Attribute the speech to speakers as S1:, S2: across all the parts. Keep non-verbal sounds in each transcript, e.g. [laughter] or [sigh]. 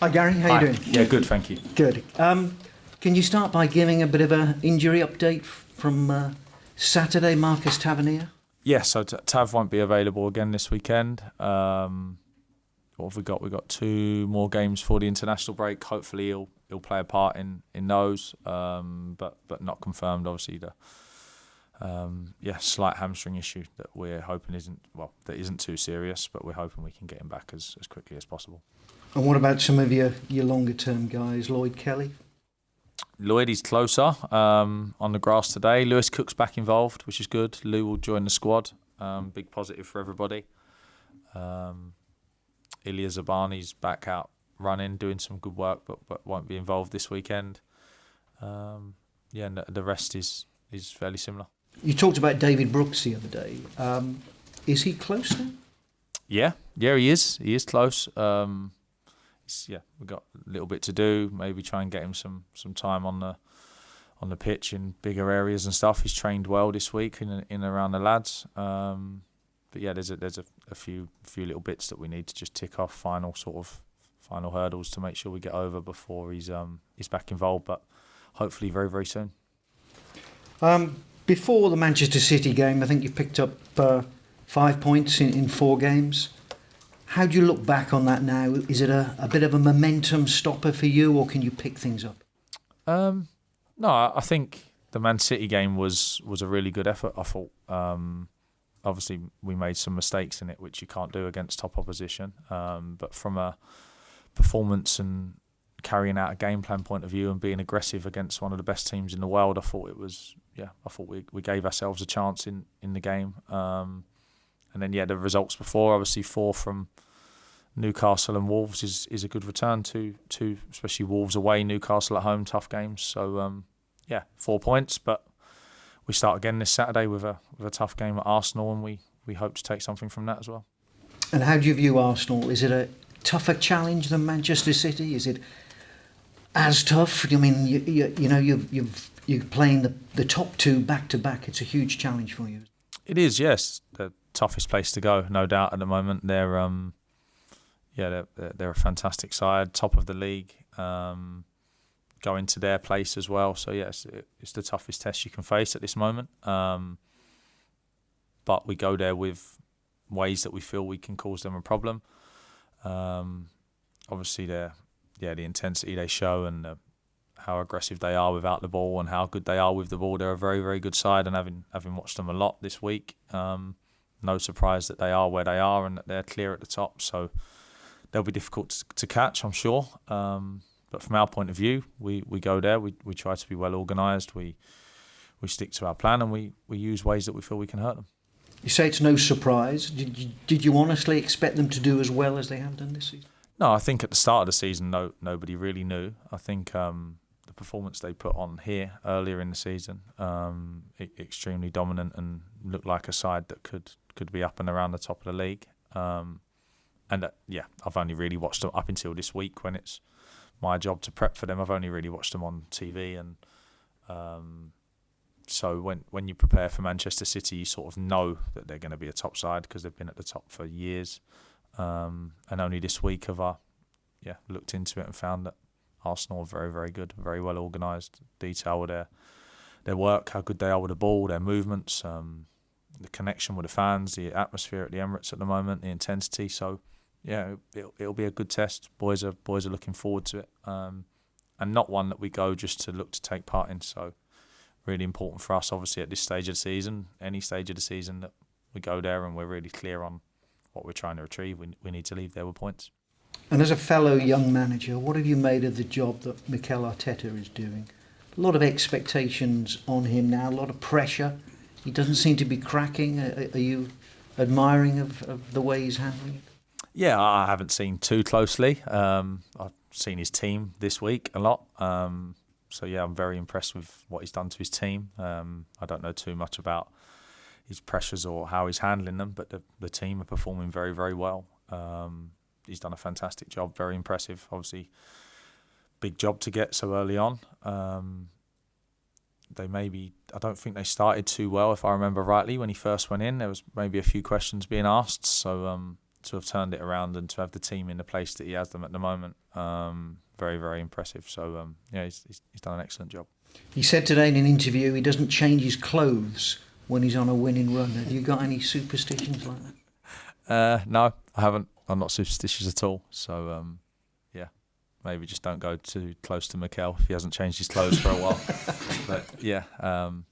S1: Hi Gary, how
S2: Hi.
S1: you doing?
S2: Yeah, good, thank you.
S1: Good. Um, can you start by giving a bit of a injury update from uh, Saturday, Marcus Tavernier?
S2: Yeah, so Tav won't be available again this weekend. Um, what have we got? We've got two more games for the international break. Hopefully, he'll he'll play a part in in those, um, but but not confirmed. Obviously, the um, yeah slight hamstring issue that we're hoping isn't well that isn't too serious, but we're hoping we can get him back as, as quickly as possible.
S1: And what about some of your, your longer term guys, Lloyd Kelly?
S2: Lloyd is closer um, on the grass today. Lewis Cook's back involved, which is good. Lou will join the squad. Um, big positive for everybody. Um, Ilya Zabarnyi's back out running, doing some good work, but, but won't be involved this weekend. Um, yeah, and the, rest is is fairly similar.
S1: You talked about David Brooks the other day. Um, is he close now?
S2: Yeah, yeah, he is. He is close. Um, yeah, we've got a little bit to do. Maybe try and get him some some time on the on the pitch in bigger areas and stuff. He's trained well this week in in around the lads. Um, but yeah, there's a there's a, a few few little bits that we need to just tick off. Final sort of final hurdles to make sure we get over before he's um he's back involved. But hopefully very very soon.
S1: Um, before the Manchester City game, I think you picked up uh, five points in, in four games. How do you look back on that now? Is it a, a bit of a momentum stopper for you, or can you pick things up?
S2: Um, no, I think the Man City game was was a really good effort. I thought. Um, obviously, we made some mistakes in it, which you can't do against top opposition. Um, but from a performance and carrying out a game plan point of view and being aggressive against one of the best teams in the world, I thought it was yeah. I thought we we gave ourselves a chance in in the game. Um, and then yeah, the results before obviously four from Newcastle and Wolves is, is a good return to to especially Wolves away, Newcastle at home, tough games. So um, yeah, four points, but we start again this Saturday with a with a tough game at Arsenal, and we we hope to take something from that as well.
S1: And how do you view Arsenal? Is it a tougher challenge than Manchester City? Is it as tough? I mean, you, you, you know, you've, you've, you're playing the, the top two back to back. It's a huge challenge for you.
S2: It is, yes, the toughest place to go, no doubt. At the moment, they're um, yeah, they're they're- a fantastic side, top of the league. Um, go into their place as well. So yes, it, it's the toughest test you can face at this moment. Um, but we go there with ways that we feel we can cause them a problem. Um, obviously, yeah the intensity they show and the, how aggressive they are without the ball and how good they are with the ball. They're a very very good side, and having having watched them a lot this week, um, no surprise that they are where they are and that they're clear at the top. So they'll be difficult to, to catch, I'm sure. Um, but from our point of view, we, we go there. We we try to be well organised. We we stick to our plan, and we, we use ways that we feel we can hurt them.
S1: You say it's no surprise. Did you, did you honestly expect them to do as well as they have done this season?
S2: No, I think at the start of the season, no nobody really knew. I think um, the performance they put on here earlier in the season, um, extremely dominant and looked like a side that could could be up and around the top of the league. Um, and uh, yeah, I've only really watched them up until this week when it's my job to prep for them. I've only really watched them on TV and. Um, so when when you prepare for Manchester City, you sort of know that they're going to be a top side because they've been at the top for years. Um, and only this week have I, yeah, looked into it and found that Arsenal are very, very good, very well organised, detail with their their work, how good they are with the ball, their movements, um, the connection with the fans, the atmosphere at the Emirates at the moment, the intensity. So, yeah, it'll, it'll be a good test. Boys are boys are looking forward to it, um, and not one that we go just to look to take part in. So, really important for us, obviously, at this stage of the season, any stage of the season, that we go there and we're really clear on what we're trying to achieve. We, we need to leave there with points.
S1: And as a fellow young manager, what have you made of the job that Mikel Arteta is doing? A lot of expectations on him now, a lot of pressure. He doesn't seem to be cracking. Are, are you admiring of, of the way he's handling it?
S2: Yeah, I haven't seen too closely. Um, I've seen his team this week a lot. Um, so yeah, I'm very impressed with what he's done to his team. Um, I don't know too much about his pressures or how he's handling them, but the, the team are performing very, very well. Um, he's done a fantastic job, very impressive. Obviously, big job to get so early on. Um, they maybe I don't think they started too well, if I remember rightly, when he first went in. There was maybe a few questions being asked, so um, to have turned it around and to have the team in the place that he has them at the moment. Um, very very impressive. So um, yeah, he's, he's, he's done an excellent job.
S1: He said today in an interview he doesn't change his clothes when he's on a winning run. Have you got any superstitions like that? [laughs]
S2: Uh, no, I haven't. I'm not superstitious at all. So um, yeah, maybe just don't go too close to Mikel if he hasn't changed his clothes for a while. [laughs] but yeah, um,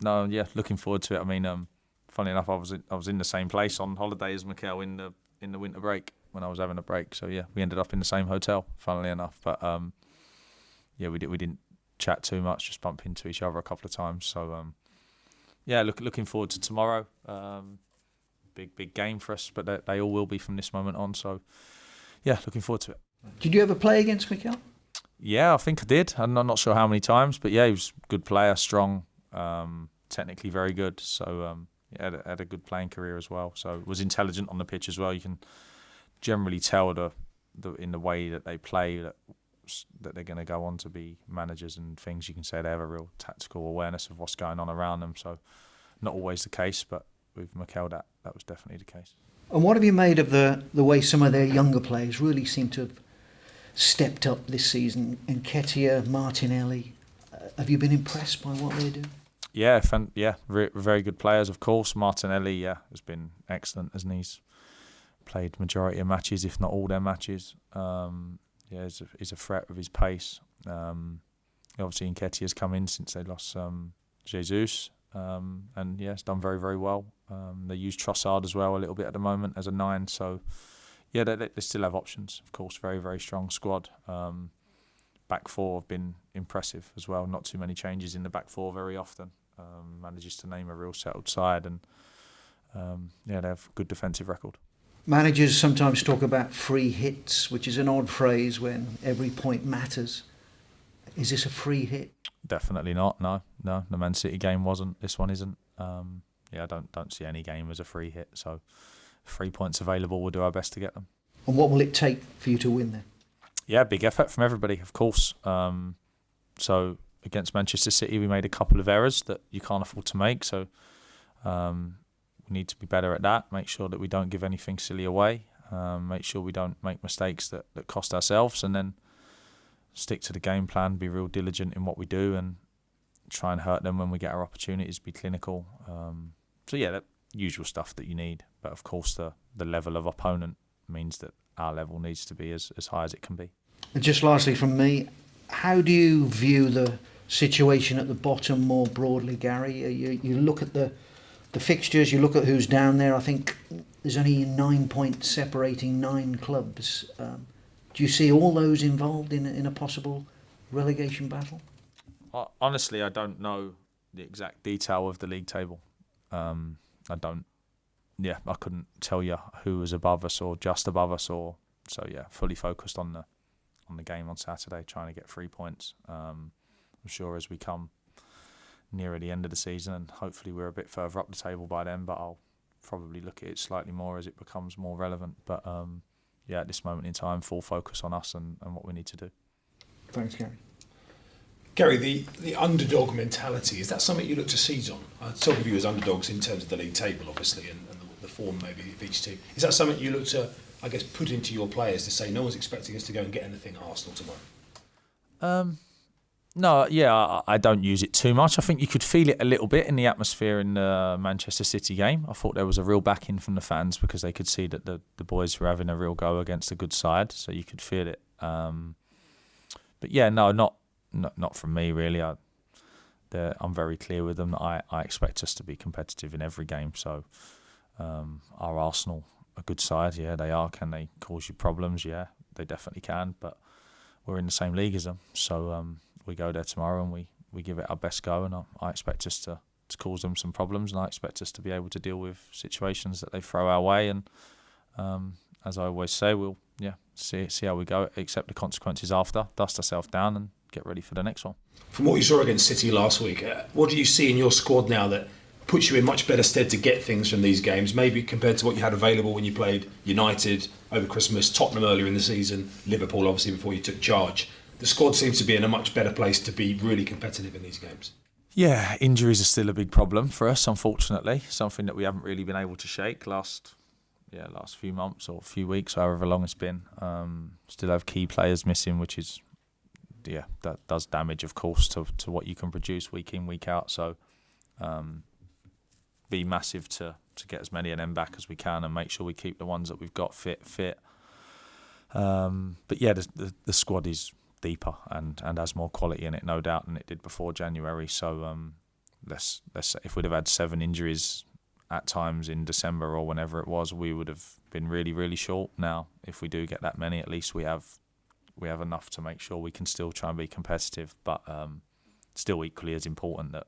S2: no, yeah, looking forward to it. I mean, um, funny enough, I was in, I was in the same place on holiday as Mikel in the in the winter break when I was having a break. So yeah, we ended up in the same hotel. Funnily enough, but um, yeah, we did we didn't chat too much, just bump into each other a couple of times. So um, yeah, look, looking forward to tomorrow. Um, big big game for us, but they, they all will be from this moment on. So yeah, looking forward to it.
S1: Did you ever play against Mikel?
S2: Yeah, I think I did. I'm not sure how many times, but yeah, he was a good player, strong, um, technically very good. So um, had a, had a good playing career as well. So was intelligent on the pitch as well. You can generally tell the, the in the way that they play that that they're going to go on to be managers and things. You can say they have a real tactical awareness of what's going on around them. So not always the case, but with Mikel, that that was definitely the case.
S1: And what have you made of the the way some of their younger players really seem to have stepped up this season? Nketiah, Martinelli, uh, have you been impressed by what they do?
S2: Yeah, fan, yeah, re- very good players, of course. Martinelli, yeah, has been excellent, he? He's played majority of matches, if not all their matches. Um, yeah, he's a, he's a threat with his pace. Um, obviously, Nketiah has come in since they lost um, Jesus, um, and yeah, it's done very, very well. Um, they use Trossard as well a little bit at the moment as a nine, so yeah, they, they still have options. Of course, very, very strong squad. Um, back four have been impressive as well. Not too many changes in the back four very often. Um, manages to name a real settled side, and um, yeah, they have a good defensive record.
S1: Managers sometimes talk about free hits, which is an odd phrase when every point matters. Is this a free hit?
S2: Definitely not. No, no. The Man City game wasn't. This one isn't. Um, yeah, I don't don't see any game as a free hit. So, three points available. We'll do our best to get them.
S1: And what will it take for you to win then?
S2: Yeah, big effort from everybody, of course. Um, so against Manchester City, we made a couple of errors that you can't afford to make. So um, we need to be better at that. Make sure that we don't give anything silly away. Um, make sure we don't make mistakes that, that cost ourselves, and then stick to the game plan. Be real diligent in what we do, and try and hurt them when we get our opportunities. Be clinical. Um, so yeah, that usual stuff that you need. But of course, the the level of opponent means that our level needs to be as, as high as it can be.
S1: And just lastly from me, how do you view the situation at the bottom more broadly, Gary? You, you look at the the fixtures, you look at who's down there. I think there's only nine points separating nine clubs. Um, do you see all those involved in in a possible relegation battle?
S2: Honestly, I don't know the exact detail of the league table. Um, I don't. Yeah, I couldn't tell you who was above us or just above us, or so. Yeah, fully focused on the on the game on Saturday, trying to get three points. Um, I'm sure as we come nearer the end of the season, and hopefully we're a bit further up the table by then. But I'll probably look at it slightly more as it becomes more relevant. But um, yeah, at this moment in time, full focus on us and, and what we need to do.
S1: Thanks, Gary.
S3: Gary, the, the underdog mentality, is that something you look to seize on? I talk of you as underdogs in terms of the league table, obviously, and, and the, the form maybe of each team. Is that something you look to, I guess, put into your players to say no one's expecting us to go and get anything Arsenal tomorrow?
S2: Um, no, yeah, I, don't use it too much. I think you could feel it a little bit in the atmosphere in the Manchester City game. I thought there was a real backing from the fans because they could see that the, the boys were having a real go against a good side, so you could feel it. Um, but yeah, no, not not, not from me really. I, I'm very clear with them that I, I expect us to be competitive in every game. So, um, Arsenal a good side? Yeah, they are. Can they cause you problems? Yeah, they definitely can. But we're in the same league as them, so um, we go there tomorrow and we, we give it our best go. And I, I expect us to, to cause them some problems, and I expect us to be able to deal with situations that they throw our way. And um, as I always say, we'll yeah see see how we go, accept the consequences after, dust ourselves down, and get ready for the next one.
S3: From what you saw against City last week, uh, what do you see in your squad now that puts you in much better stead to get things from these games, maybe compared to what you had available when you played United over Christmas, Tottenham earlier in the season, Liverpool obviously before you took charge? The squad seems to be in a much better place to be really competitive in these games.
S2: Yeah, injuries are still a big problem for us, unfortunately. Something that we haven't really been able to shake last yeah last few months or few weeks, however long it's been. Um, still have key players missing, which is yeah that does damage, of course, to to what you can produce week in week out. So um, be massive to to get as many of them back as we can and make sure we keep the ones that we've got fit fit. Um, but yeah, the, the, the squad is deeper and and has more quality in it, no doubt, than it did before January. So um, let's let's if we'd have had seven injuries at times in December or whenever it was, we would have been really really short. Now, if we do get that many, at least we have we have enough to make sure we can still try and be competitive. But um, still equally as important that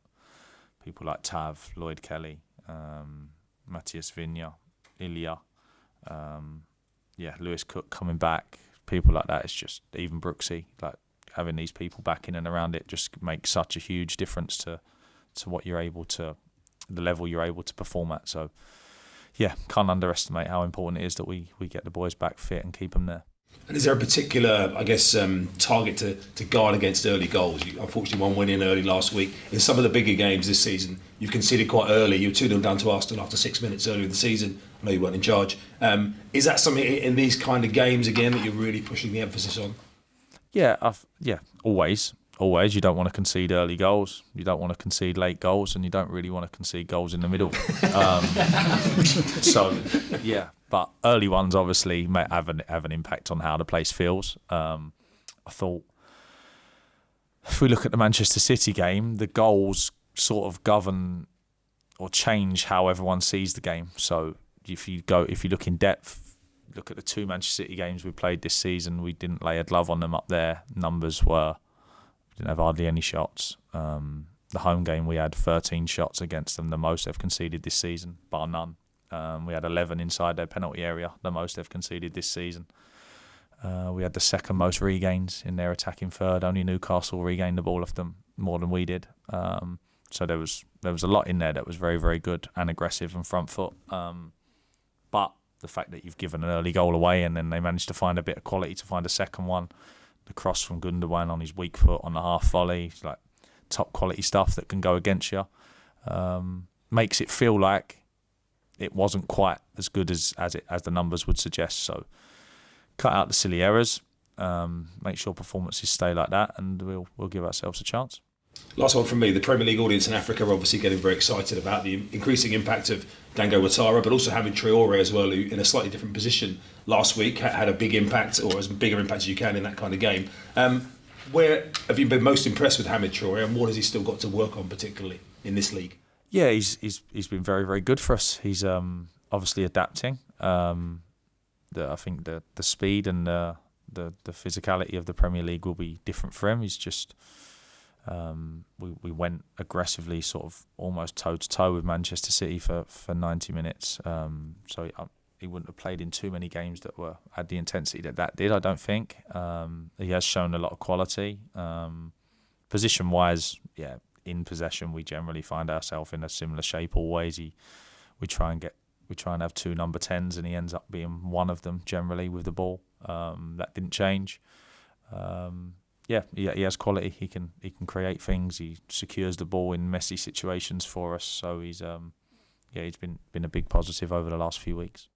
S2: people like Tav, Lloyd Kelly, um, Matthias Viña, Ilya, um, yeah, Lewis Cook coming back, people like that. It's just even Brooksy, like having these people back in and around it just makes such a huge difference to to what you're able to, the level you're able to perform at. So, yeah, can't underestimate how important it is that we we get the boys back fit and keep them there.
S3: And is there a particular, I guess, um, target to, to guard against early goals? You, unfortunately, one win in early last week. In some of the bigger games this season, you've conceded quite early. You were 2 0 down to Arsenal after six minutes earlier in the season. I know you weren't in charge. Um, is that something in these kind of games, again, that you're really pushing the emphasis on?
S2: Yeah, I've, yeah, always. Always. You don't want to concede early goals. You don't want to concede late goals, and you don't really want to concede goals in the middle. [laughs] Um, so, yeah, but early ones obviously may have an have an impact on how the place feels. Um, I thought if we look at the Manchester City game, the goals sort of govern or change how everyone sees the game. So if you go if you look in depth, look at the two Manchester City games we played this season, we didn't lay a glove on them up there. Numbers were didn't have hardly any shots. Um, the home game we had 13 shots against them, the most they've conceded this season, bar none. Um, we had 11 inside their penalty area, the most they've conceded this season. Uh, we had the second most regains in their attacking third. Only Newcastle regained the ball off them more than we did. Um, so there was there was a lot in there that was very very good and aggressive and front foot. Um, but the fact that you've given an early goal away and then they managed to find a bit of quality to find a second one, the cross from Gundogan on his weak foot on the half volley, like top quality stuff that can go against you, um, makes it feel like it wasn't quite as good as as it as the numbers would suggest. So cut out the silly errors, um, make sure performances stay like that, and we'll we'll give ourselves a chance.
S3: Last one from me. The Premier League audience in Africa are obviously getting very excited about the increasing impact of Dango Ouattara, but also having Traore as well, who in a slightly different position last week had a big impact, or as bigger impact as you can in that kind of game. Um, where have you been most impressed with Hamed Traore, and what has he still got to work on, particularly in this league?
S2: Yeah, he's he's he's been very very good for us. He's um, obviously adapting. Um, the, I think the the speed and the, the the physicality of the Premier League will be different for him. He's just um, we we went aggressively, sort of almost toe to toe with Manchester City for for ninety minutes. Um, so he, he, wouldn't have played in too many games that were had the intensity that that did. I don't think um, he has shown a lot of quality. Um, position wise, yeah, in possession, we generally find ourselves in a similar shape always. He, we try and get we try and have two number tens, and he ends up being one of them generally with the ball. Um, that didn't change. Um, yeah, he, he has quality. He can he can create things. He secures the ball in messy situations for us. So he's um, yeah, he's been been a big positive over the last few weeks.